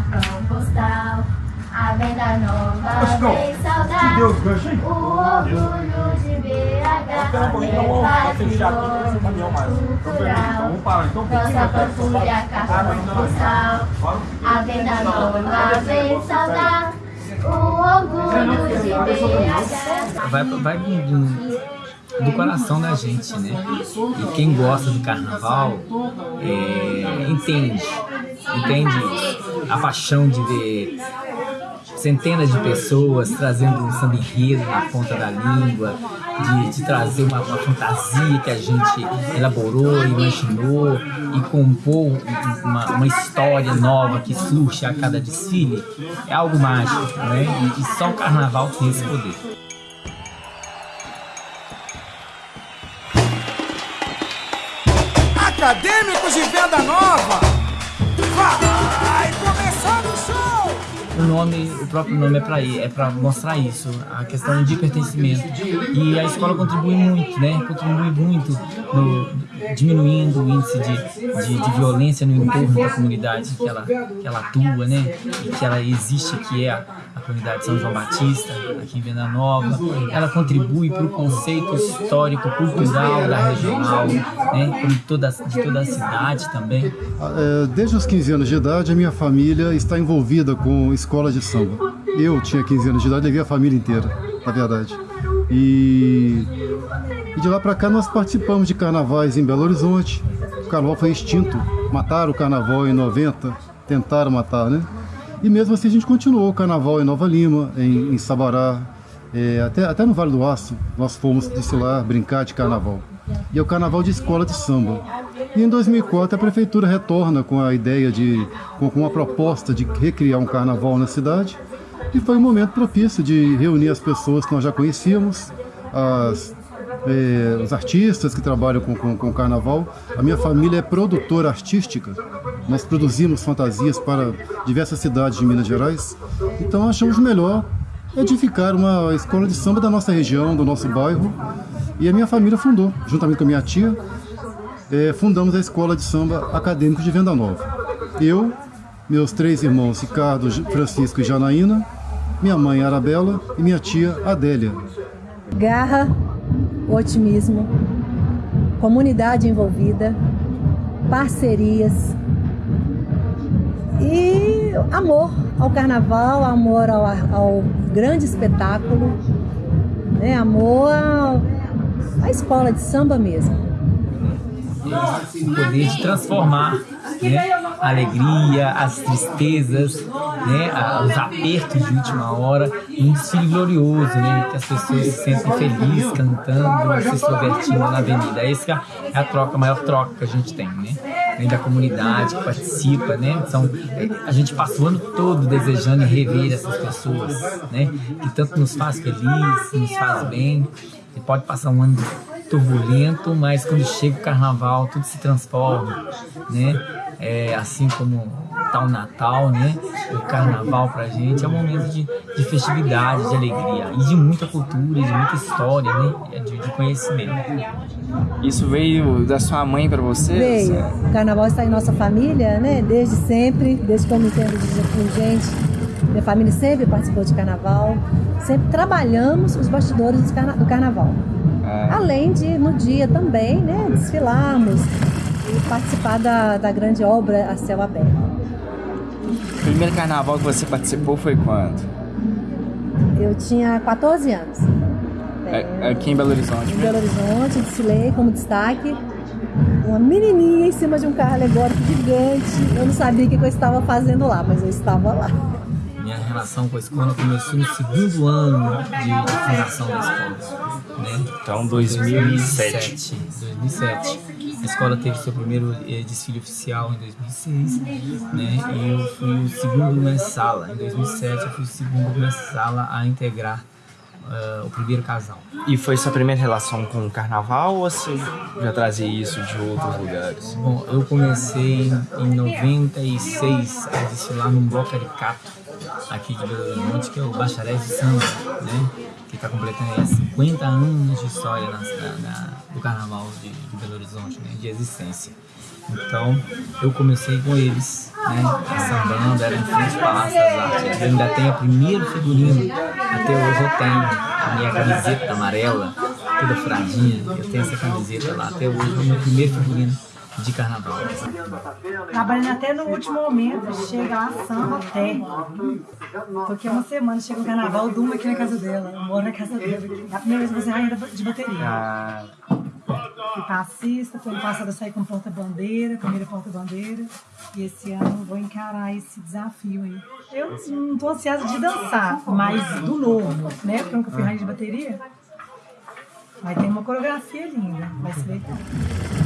cartão postal. A venda nova vem saudar o orgulho de BH. Patrimônio cultural, nossa patrulha, cartão postal. A venda nova vem saudar o orgulho de BH. Vai, vai do, do coração da gente, né? E quem gosta do carnaval é, entende, entende a paixão de ver centenas de pessoas trazendo um samba enredo na ponta da língua, de, de trazer uma, uma, fantasia que a gente elaborou, imaginou e compôs uma, uma, história nova que surge a cada desfile, é algo mágico, né? E, e só o carnaval tem esse poder. Acadêmicos de Venda Nova! Vai começar o show! O nome, o próprio nome é para é para mostrar isso, a questão de pertencimento. E a escola contribui muito, né? Contribui muito no, diminuindo o índice de, de, de, violência no entorno da comunidade que ela, que ela atua, né? E que ela existe, que é a, a comunidade São João Batista, aqui em Venda Nova. Ela contribui para o conceito histórico, cultural da regional, né? De toda, de toda a cidade também. É, desde os 15 anos de idade, a minha família está envolvida com escola de samba. Eu tinha 15 anos de idade, levei a família inteira, na verdade. E, e de lá para cá nós participamos de carnavais em Belo Horizonte. O carnaval foi extinto. Mataram o carnaval em 90, tentaram matar, né? E mesmo assim a gente continuou o carnaval em Nova Lima, em, em Sabará, é, até, até no Vale do Aço, nós fomos desfilar, brincar de carnaval. E é o carnaval de escola de samba. E em 2004 a prefeitura retorna com a ideia de, com, uma proposta de recriar um carnaval na cidade. E foi um momento propício de reunir as pessoas que nós já conhecíamos, as, eh, os artistas que trabalham com, com, com carnaval. A minha família é produtora artística. Nós produzimos fantasias para diversas cidades de Minas Gerais. Então achamos melhor edificar uma escola de samba da nossa região, do nosso bairro. E a minha família fundou, juntamente com a minha tia, eh, fundamos a Escola de Samba Acadêmico de Venda Nova. Eu, meus três irmãos, Ricardo, Francisco e Janaína, minha mãe Arabella e minha tia Adélia. Garra, otimismo, comunidade envolvida, parcerias e amor ao carnaval, amor ao, ao grande espetáculo, né? amor à escola de samba mesmo. O poder de transformar né? a alegria, as tristezas, né? os apertos de última hora, um desfile glorioso, né? que as pessoas se sentem felizes cantando, se extrovertindo na avenida. Essa é a troca, a maior troca que a gente tem, né? Além da comunidade que participa, né? São, a gente passa o ano todo desejando rever essas pessoas, né? Que tanto nos faz feliz, nos faz bem. E pode passar um ano turbulento, mas quando chega o carnaval tudo se transforma, né? É, assim como tá o Natal, né? O carnaval pra gente é um momento de, de festividade, de alegria e de muita cultura, de muita história, né? De, de conhecimento. Isso veio da sua mãe para você? Veio. O carnaval está em nossa família, né? Desde sempre, desde que eu me entendo de gente. Minha família sempre participou de carnaval, sempre trabalhamos os bastidores do, carna do carnaval. Ah. Além de, no dia também, né, desfilarmos e participar da, da grande obra a céu aberto. O primeiro carnaval que você participou foi quando? Eu tinha 14 anos. É, aqui em Belo Horizonte? Em Belo Horizonte, desfilei como destaque. Uma menininha em cima de um carro alegórico gigante. Eu não sabia o que eu estava fazendo lá, mas eu estava lá minha relação com a escola começou no segundo ano de, de fundação da escola. Né? Então, 2007. 2007. A escola teve seu primeiro eh, desfile oficial em 2006, né? E eu fui o segundo mensala. Em 2007 eu fui o segundo mensala a integrar Uh, o primeiro casal. E foi sua primeira relação com o carnaval ou você já trazia isso de outros lugares? Bom, eu comecei em 96 a desfilar num bloco caricato aqui de Belo Horizonte, que é o Bacharéis de Samba, né? Que está completando aí 50 anos de história na, na, do Carnaval de, de, Belo Horizonte, né? De existência. Então, eu comecei com eles, né? Sambando, era em frente ao Artes. Eu ainda tenho o primeiro figurino, até hoje eu tenho a minha camiseta amarela, toda furadinha. Eu tenho essa camiseta lá, até hoje é o meu primeiro figurino de carnaval. Trabalhando até no último momento, chega lá samba até. Porque uma semana chega o carnaval, eu durmo aqui na casa dela, eu moro na casa dela. É a primeira vez que você rainha de bateria. Ah. Fui passista, foi ano passado eu saí com porta-bandeira, primeira porta-bandeira. E esse ano vou encarar esse desafio aí. Eu não estou ansiosa de dançar, mas do novo, né? Porque eu nunca fui rainha de bateria. Mas tem uma coreografia linda, vai ser legal.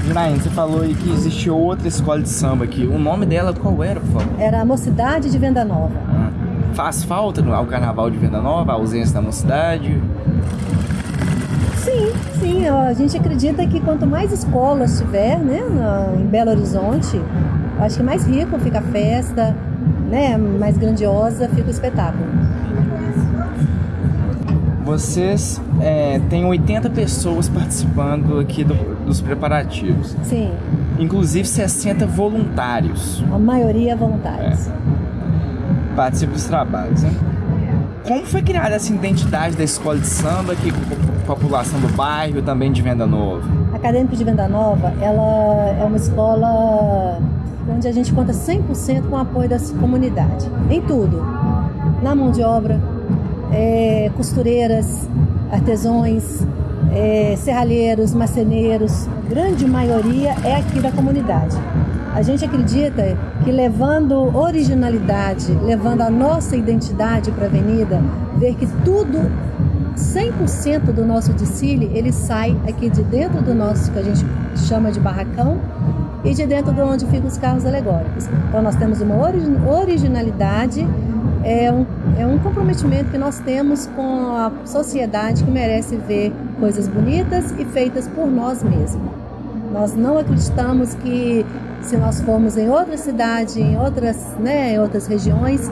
Janaína, você falou aí que existe outra escola de samba aqui. O nome dela qual era, por favor? Era a Mocidade de Venda Nova. Ah, faz falta ao carnaval de Venda Nova, a ausência da mocidade? Sim, sim. A gente acredita que quanto mais escolas tiver né, em Belo Horizonte, acho que mais rico fica a festa, né, mais grandiosa fica o espetáculo. Vocês é, têm 80 pessoas participando aqui do, dos preparativos. Sim. Inclusive 60 voluntários. A maioria voluntários. É. Participam dos trabalhos, né? Como foi criada essa identidade da escola de samba aqui com a população do bairro também de Venda Nova? A Acadêmica de Venda Nova, ela é uma escola onde a gente conta 100% com o apoio da comunidade, em tudo. Na mão de obra, é, costureiras, artesãos, é, serralheiros, marceneiros, grande maioria é aqui da comunidade. A gente acredita que levando originalidade, levando a nossa identidade para a avenida, ver que tudo, 100% do nosso desfile, ele sai aqui de dentro do nosso, que a gente chama de barracão, e de dentro de onde ficam os carros alegóricos. Então nós temos uma originalidade é um, é um comprometimento que nós temos com a sociedade que merece ver coisas bonitas e feitas por nós mesmos. Nós não acreditamos que se nós formos em outra cidade, em outras, né, em outras regiões,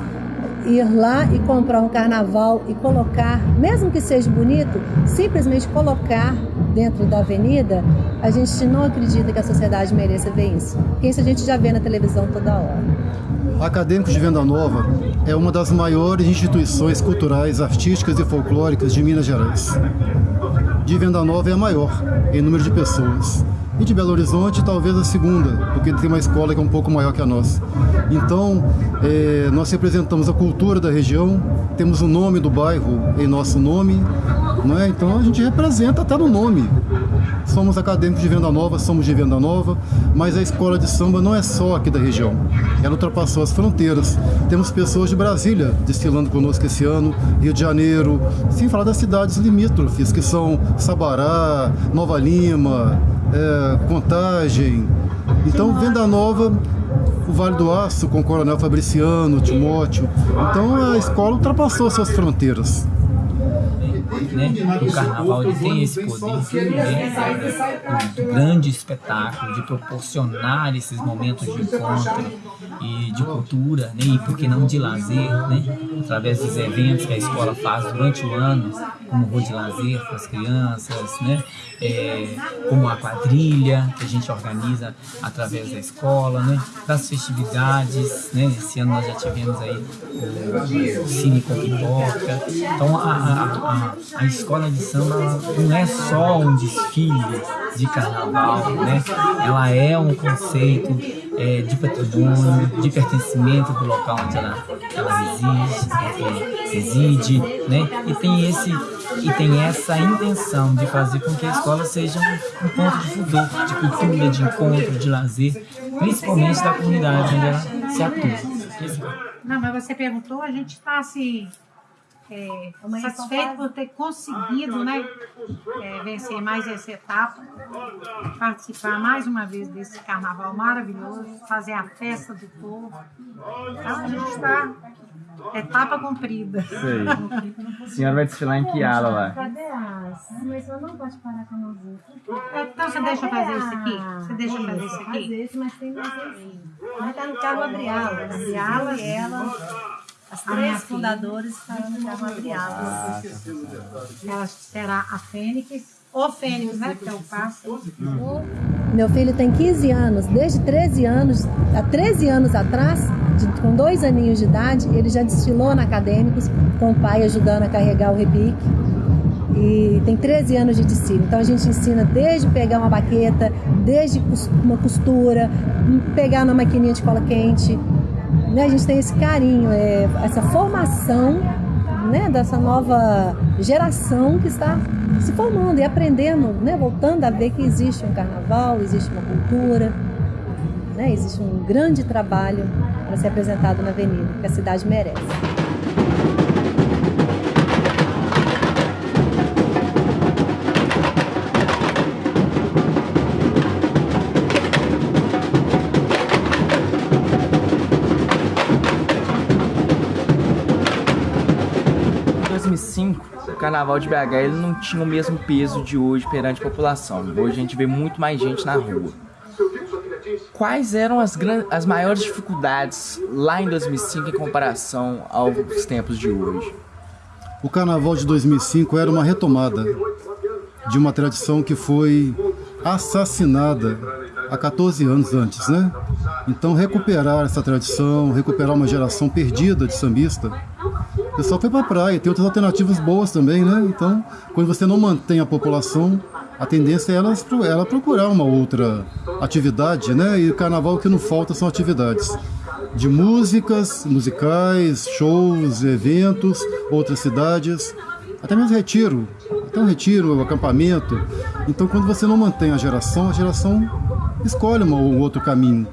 ir lá e comprar um carnaval e colocar, mesmo que seja bonito, simplesmente colocar dentro da avenida, a gente não acredita que a sociedade mereça ver isso. Porque isso a gente já vê na televisão toda hora. Acadêmicos de Venda Nova é uma das maiores instituições culturais, artísticas e folclóricas de Minas Gerais. De Venda Nova é a maior em número de pessoas. E de Belo Horizonte, talvez a segunda, porque tem uma escola que é um pouco maior que a nossa. Então, é, nós representamos a cultura da região, temos o nome do bairro em nosso nome, é? então a gente representa até no nome somos acadêmicos de Venda Nova, somos de Venda Nova, mas a escola de samba não é só aqui da região. Ela ultrapassou as fronteiras. Temos pessoas de Brasília desfilando conosco esse ano, Rio de Janeiro, sem falar das cidades limítrofes, que são Sabará, Nova Lima, é, Contagem. Então, Venda Nova o Vale do Aço com o Coronel Fabriciano, Timóteo. Então a escola ultrapassou suas fronteiras né? O carnaval ele tem esse poder né? um grande espetáculo de proporcionar esses momentos de encontro e de cultura, né? E por que não de lazer, né? Através dos eventos que a escola faz durante o ano, como o de lazer para as crianças, né? É, como a quadrilha que a gente organiza através da escola, né? Das festividades, né? Esse ano nós já tivemos aí o, o Cine com Pipoca. Então a, a, a, a escola de samba não é só um desfile de carnaval, né? Ela é um conceito é, de patrimônio, de pertencimento do local onde ela, ela reside, reside, né? E tem esse e tem essa intenção de fazer com que a escola seja um, ponto de fudor, de cultura, de encontro, de lazer, principalmente da comunidade onde ela se atua. Não, mas você perguntou, a gente está assim é, satisfeito por ter conseguido né, é, vencer mais essa etapa, participar mais uma vez desse carnaval maravilhoso, fazer a festa do povo. Então a gente está etapa cumprida. Sei. A senhora vai desfilar em que ala lá? Cadê as? Mas eu não pode parar com a mãozinha. Então você deixa eu fazer isso aqui? Você deixa eu fazer isso aqui? Fazer isso, mas tem mais Mas tá no carro abrir ala. Abrir ala e ela As três fundadoras estarão no carro Adriadas. Ela será a Fênix, ou Fênix, né? Que é o pássaro. Meu filho tem 15 anos, desde 13 anos, há 13 anos atrás, de- com dois aninhos de idade, ele já desfilou na Acadêmicos, com o pai ajudando a carregar o repique. E tem 13 anos de desfile. Então a gente ensina desde pegar uma baqueta, desde uma costura, pegar na maquininha de cola quente. Né? A gente tem esse carinho, é, essa formação né, dessa nova geração que está se formando e aprendendo, né, voltando a ver que existe um carnaval, existe uma cultura, né, existe um grande trabalho para ser apresentado na avenida, que a cidade merece. Carnaval de BH ele não tinha o mesmo peso de hoje perante a população. Hoje a gente vê muito mais gente na rua. Quais eram as, as maiores dificuldades lá em 2005 em comparação aos tempos de hoje? O carnaval de 2005 era uma retomada de uma tradição que foi assassinada há 14 anos antes, né? Então recuperar essa tradição, recuperar uma geração perdida de sambista. Pessoal foi pra praia, tem outras alternativas boas também, né? Então, quando você não mantém a população, a tendência é ela, ela procurar uma outra atividade, né? E o carnaval o que não falta são atividades de músicas, musicais, shows, eventos, outras cidades, até mesmo retiro, até um retiro, um acampamento. Então, quando você não mantém a geração, a geração escolhe um outro caminho.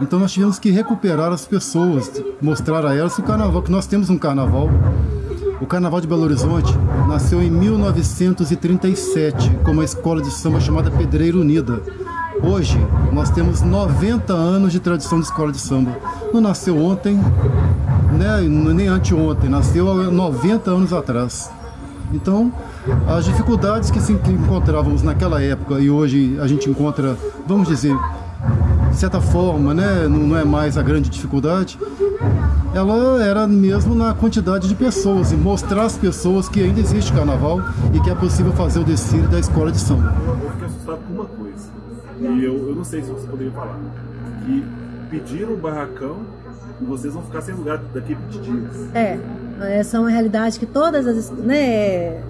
Então, nós tivemos que recuperar as pessoas, mostrar a elas o carnaval, que nós temos um carnaval. O Carnaval de Belo Horizonte nasceu em 1937 com uma escola de samba chamada Pedreira Unida. Hoje, nós temos 90 anos de tradição de escola de samba. Não nasceu ontem, né, nem anteontem, nasceu há 90 anos atrás. Então, as dificuldades que se que encontrávamos naquela época e hoje a gente encontra, vamos dizer, de certa forma, né, não não é mais a grande dificuldade, ela era mesmo na quantidade de pessoas e mostrar às pessoas que ainda existe carnaval e que é possível fazer o desfile da escola de samba. Eu fiquei assustado com uma coisa. E eu, eu não sei se você poderia falar. Que pediram o barracão e vocês vão ficar sem lugar daqui a 20 dias. É, essa é uma realidade que todas as né,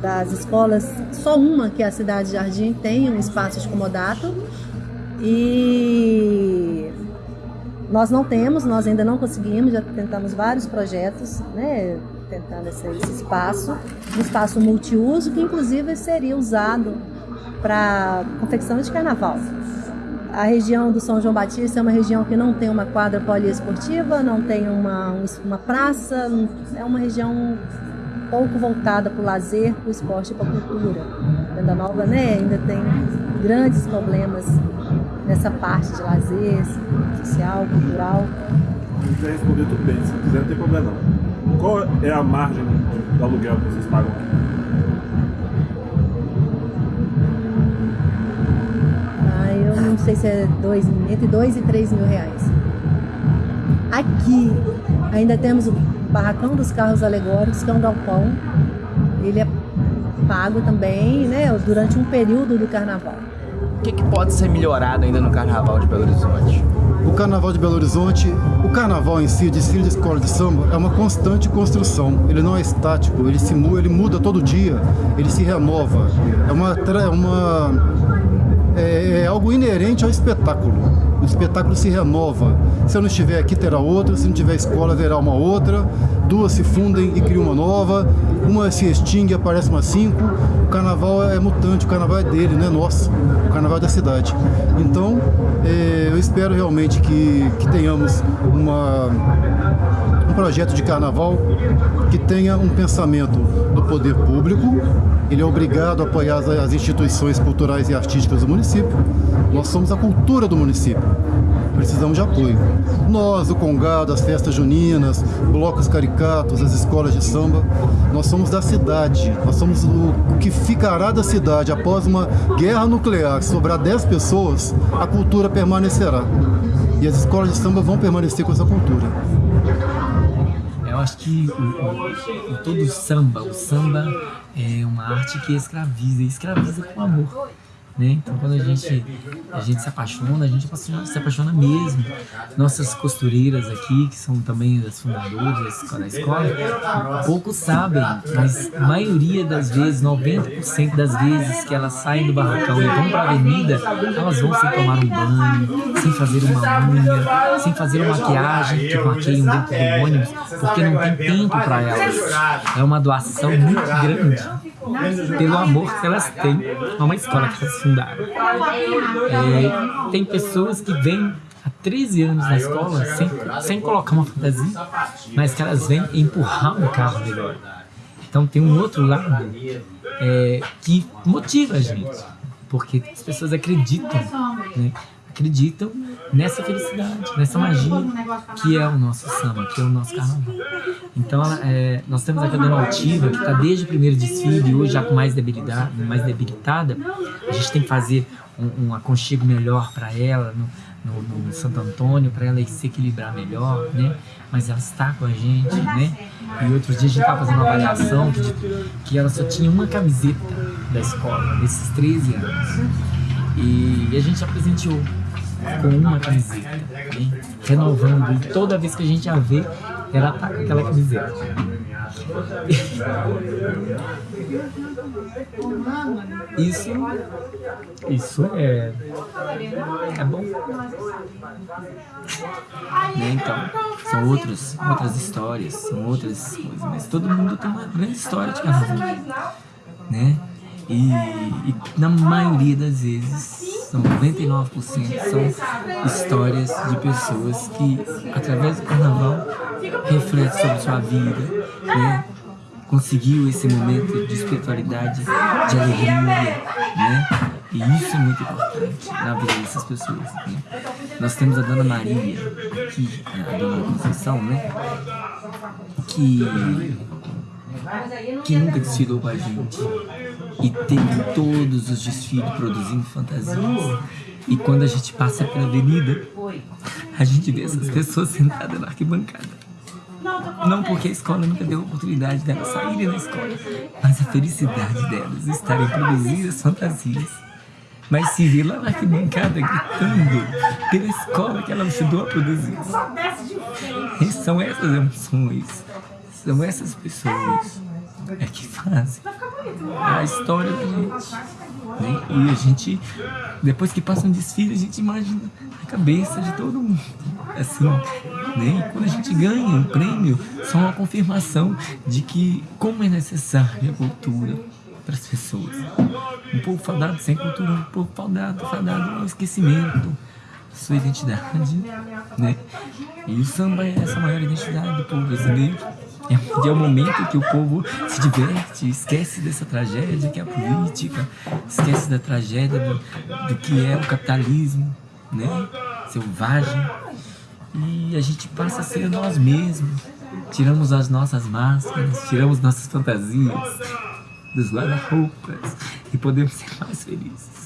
das escolas, só uma que é a Cidade Jardim tem um espaço de comodato e nós não temos, nós ainda não conseguimos, já tentamos vários projetos, né, tentando esse, esse espaço, um espaço multiuso que inclusive seria usado para confecção de carnaval. A região do São João Batista é uma região que não tem uma quadra poliesportiva, não tem uma, um- uma praça, é uma região pouco voltada para o lazer, para o esporte e para a cultura. Venda Nova né, ainda tem grandes problemas nessa parte de lazer, social, cultural. Quiser responder, tudo bem. Se quiser, não tem problema não. Qual é a margem do aluguel que vocês pagam aqui? Ah, eu não sei se é dois, entre 2 e 3 mil reais. Aqui ainda temos o barracão dos carros alegóricos, que é um galpão. Ele é pago também, né, durante um período do carnaval. Que, que pode ser melhorado ainda no carnaval de Belo Horizonte? O Carnaval de Belo Horizonte, o carnaval em si, o desfile de escola de samba, é uma constante construção. Ele não é estático, ele se mu- ele muda todo dia, ele se renova. É uma é uma é, é algo inerente ao espetáculo. O espetáculo se renova. Se eu não estiver aqui, terá outra. Se não tiver escola, haverá uma outra. Duas se fundem e criam uma nova. Uma se extingue e aparece uma cinco. O carnaval é mutante, o carnaval é dele, não é nosso. O carnaval é da cidade. Então, é, eu espero realmente que, que tenhamos uma, um projeto de carnaval que tenha um pensamento do poder público. Ele é obrigado a apoiar as, instituições culturais e artísticas do município. Nós somos a cultura do município. Precisamos de apoio. Nós, o Congado, as festas juninas, blocos caricatos, as escolas de samba, nós somos da cidade. Nós somos o, que ficará da cidade após uma guerra nuclear. Se sobrar 10 pessoas, a cultura permanecerá. E as escolas de samba vão permanecer com essa cultura. Acho que o, o, o, todo samba, o samba é uma arte que escraviza, escraviza com amor. Né? Então quando a gente, a gente se apaixona, a gente se apaixona mesmo. Nossas costureiras aqui, que são também as fundadoras da escola, poucos sabem, mas a maioria das vezes, 90% das vezes que elas saem do barracão e vão para a avenida, elas vão sem tomar um banho, sem fazer uma unha, sem fazer uma maquiagem, que maquiam dentro do ônibus, porque não tem tempo para elas. É uma doação muito grande pelo amor que elas têm a uma escola que elas fundaram. É, tem pessoas que vêm há 13 anos na escola sem, sem colocar uma fantasia, mas que elas vêm empurrar um carro melhor. Então tem um outro lado é, que motiva a gente, porque as pessoas acreditam, né? acreditam nessa felicidade, nessa magia que é o nosso samba, que é o nosso carnaval. Então, é, nós temos a Cadena Altiva, que está desde o primeiro desfile, hoje já com mais, debilidade, mais debilitada. A gente tem que fazer um, um aconchego melhor para ela no, no, no, Santo Antônio, para ela se equilibrar melhor, né? Mas ela está com a gente, né? E outros dias a gente estava fazendo uma avaliação que, que ela só tinha uma camiseta da escola, desses 13 anos. E, e a gente apresentou com uma camiseta, renovando, e toda vez que a gente a vê, ela tá com aquela camiseta. Isso, isso é, é bom. Né? Então, são outros, outras histórias, são outras coisas, mas todo mundo tem uma grande história de carnaval, né? E, e na maioria das vezes são 99% são histórias de pessoas que, através do carnaval, refletem sobre sua vida, né? conseguiu esse momento de espiritualidade, de alegria, né? E isso é muito importante na vida dessas pessoas. Né? Nós temos a Dona Maria, que, a Dona Conceição, né? Que que nunca desfilou com a gente e teve todos os desfiles produzindo fantasias. E quando a gente passa pela avenida, a gente vê essas pessoas sentadas na arquibancada. Não porque a escola nunca deu a oportunidade delas saírem da escola, mas a felicidade delas estarem produzindo as fantasias. Mas se vê lá na arquibancada gritando pela escola que ela ajudou a produzir. E são essas emoções, são essas pessoas é que fazem a história da gente. Né? E a gente, depois que passa um desfile, a gente imagina a cabeça de todo mundo. Assim, né? E quando a gente ganha um prêmio, só uma confirmação de que como é necessária a cultura para as pessoas. Um povo fadado sem cultura, um povo fadado, fadado ao esquecimento sua identidade, né? E o samba é essa maior identidade do povo brasileiro. É, é o momento que o povo se diverte, esquece dessa tragédia que é a política, esquece da tragédia do, do que é o capitalismo, né? Selvagem. E a gente passa a ser nós mesmos. Tiramos as nossas máscaras, tiramos nossas fantasias dos guarda-roupas e podemos ser mais felizes.